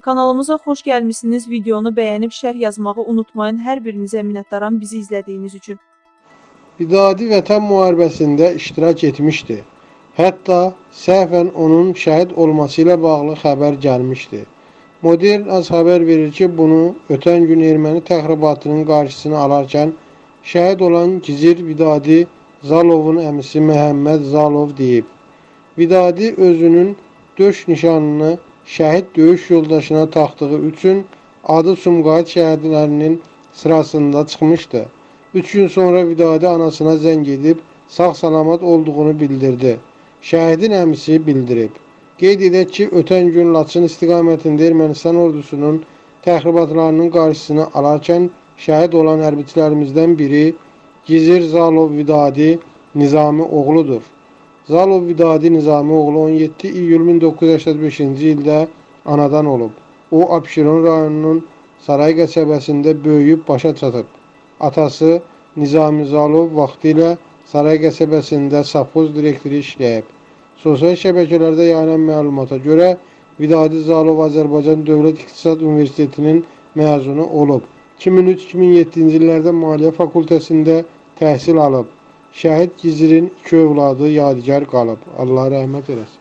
Kanalımıza xoş gəlmisiniz. Videonu bəyənib şərh yazmağı unutmayın. Hər birinizə minnətdaram bizi izlədiyiniz üçün. Vidadi Vətən müharibəsində iştirak etmişdi. Hətta səhvən onun şəhid olması ilə bağlı xəbər gəlmişdi. Modern az xəbər verir ki, bunu ötən gün erməni təxribatının qarşısını alarkən şəhid olan Gizir Vidadi Zalovun əmisi Məhəmməd Zalov deyib. Vidadi özünün döş nişanını şəhid döyüş yoldaşına taxdığı üçün adı Sumqayıt şəhidlərinin sırasında çıxmışdı. 3 gün sonra Vidadi anasına zəng edib sağ-salamat olduğunu bildirdi. Şəhidin əmisi bildirib. Qeyd edək ki, ötən gün Laçın istiqamətində Ermənistan ordusunun təxribatlarının qarşısını alarkən şəhid olan hərbiçilərimizdən biri Gizir Zalov Vidadi Nizami oğludur. Zalov Vidadi Nizami oğlu 17 iyul 1985-ci ildə anadan olub. O, Abşeron rayonunun Saray qəsəbəsində böyüyüb başa çatıb. Atası Nizami Zalov vaxtilə Saray qəsəbəsində safxoz direktoru işləyib. Sosial şəbəkələrdə yayılan məlumata görə Vidadi Zalov Azərbaycan Dövlət İqtisad Universitetinin məzunu olub. 2003-2007-ci illərdə Maliyyə Fakültəsində təhsil alıb. Şəhid Gizirin iki övladı yadigar qalıb. Allah rəhmət eləsin.